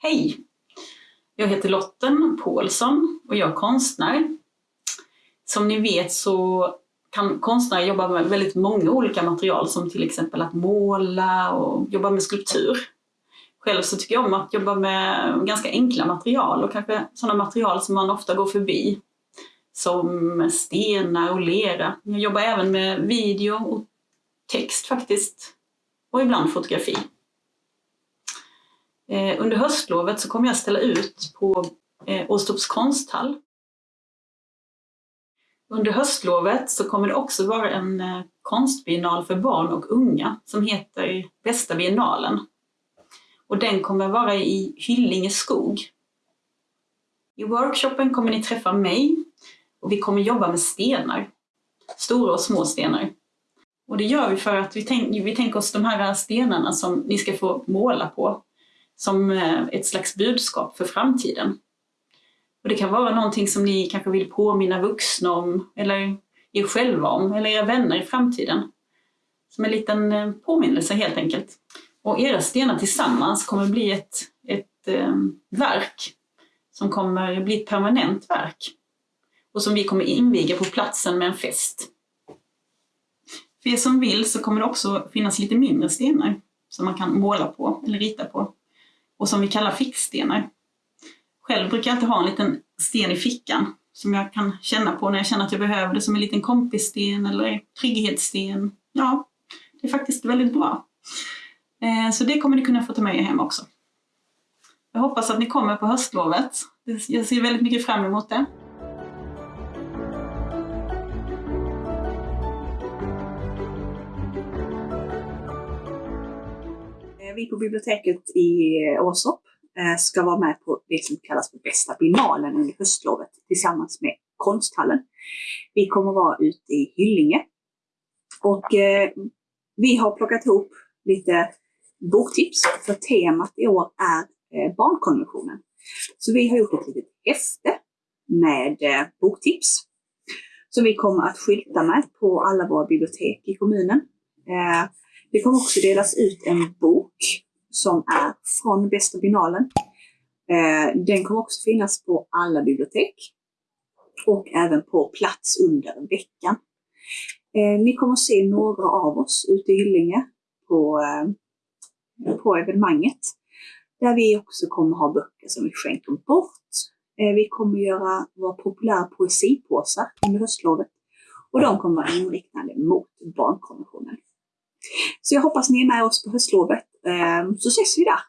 Hej! Jag heter Lotten Paulsson och jag är konstnär. Som ni vet så kan konstnärer jobba med väldigt många olika material som till exempel att måla och jobba med skulptur. Själv så tycker jag om att jobba med ganska enkla material och kanske sådana material som man ofta går förbi. Som stenar och lera. Jag jobbar även med video och text faktiskt. Och ibland fotografi. Eh, under höstlovet så kommer jag ställa ut på eh, Åstorps konsthall. Under höstlovet så kommer det också vara en eh, konstbiennal för barn och unga som heter Bästa biennalen. Och den kommer vara i Hyllinge skog. I workshopen kommer ni träffa mig och vi kommer jobba med stenar. Stora och små stenar. Och det gör vi för att vi, tänk, vi tänker oss de här stenarna som ni ska få måla på som eh, ett slags budskap för framtiden. Och det kan vara någonting som ni kanske vill påminna vuxna om, eller er själva om, eller era vänner i framtiden. Som en liten eh, påminnelse helt enkelt. Och era stenar tillsammans kommer bli ett, ett eh, verk som kommer bli ett permanent verk. Och som vi kommer inviga på platsen med en fest. För er som vill så kommer det också finnas lite mindre stenar som man kan måla på eller rita på och som vi kallar fickstenar. Själv brukar jag alltid ha en liten sten i fickan som jag kan känna på när jag känner att jag behöver det som en liten kompissten eller trygghetssten. Ja, det är faktiskt väldigt bra. Eh, så det kommer ni kunna få ta med er hem också. Jag hoppas att ni kommer på höstlovet. Jag ser väldigt mycket fram emot det. Vi på biblioteket i Åsop eh, ska vara med på det som kallas för bästa binalen under höstlovet tillsammans med konsthallen. Vi kommer vara ute i Hyllinge och eh, vi har plockat ihop lite boktips för temat i år är eh, barnkonventionen. Så vi har gjort ett litet häfte med eh, boktips som vi kommer att skylta med på alla våra bibliotek i kommunen. Eh, det kommer också delas ut en bok som är från Bästa binalen. Eh, den kommer också finnas på alla bibliotek och även på plats under veckan. Eh, ni kommer se några av oss ute i Hyllinge på, eh, på evenemanget. Där vi också kommer ha böcker som vi skänker bort. Vi kommer göra våra populära poesipåsar under höstlovet och de kommer vara inriktade mot barnkonventionen. Så jag hoppas ni är med oss på höstlovet, ehm, så ses vi där.